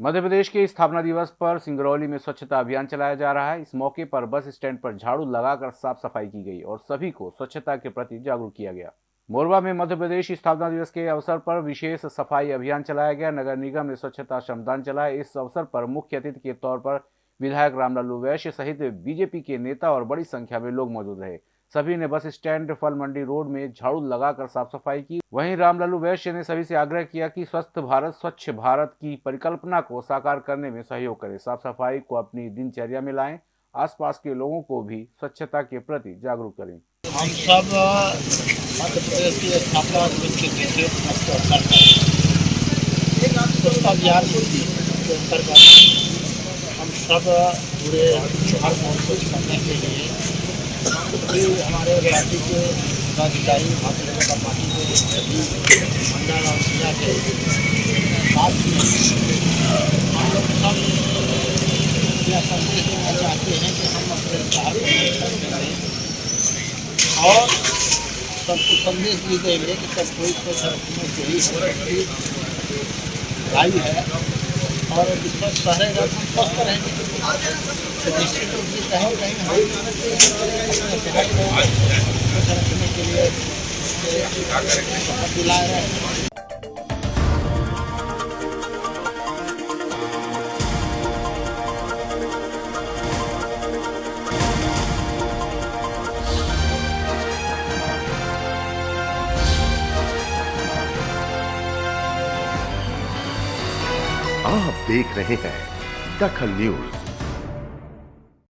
मध्य प्रदेश के स्थापना दिवस पर सिंगरौली में स्वच्छता अभियान चलाया जा रहा है। इस मौके पर बस स्टैंड पर झाड़ू लगाकर साफ़ सफ़ाई की गई और सभी को स्वच्छता के प्रति जागरूक किया गया। मोरबा में मध्य प्रदेश स्थापना दिवस के अवसर पर विशेष सफ़ाई अभियान चलाया गया। नगर निगम ने स्वच्छता श्रमदान चलाया इस अवसर पर मुख्य अतिथि के तौर पर विधायक रामलालू वैश्य सहित बीजेपी के नेता और बड़ी संख्या में लोग मौजूद रहे। सभी ने बस स्टैंड फल मंडी रोड में झाड़ू लगाकर साफ़ सफ़ाई की। वहीं रामलालू वैश्य ने सभी से आग्रह किया कि स्वस्थ भारत, स्वच्छ भारत की परिकल्पना को साकार करने में सहयोग करें। साफ़ सफ़ाई को अपनी दिनचर्या में लाएँ, आसपास के लोगों को भी स्वच्छता के प्रति जागरूक करें। हम सब हम सब पूरे करने के लिए कि हमारे राज्य के पदाधिकारी भारतीय जनता पार्टी के मंडल और जिला के साथ हम लोग सब यह संदेश देना चाहते हैं कि हम अपने शहर को और सबको संदेश भी देंगे कि सब कोई के सबकी भाई है। और विश्वास रहेगा तो स्वस्थ रहेंगे। तो निश्चित रूप से कहीं कहीं हम अपने को लिए दिला रहे हैं। आप देख रहे हैं दखल न्यूज़।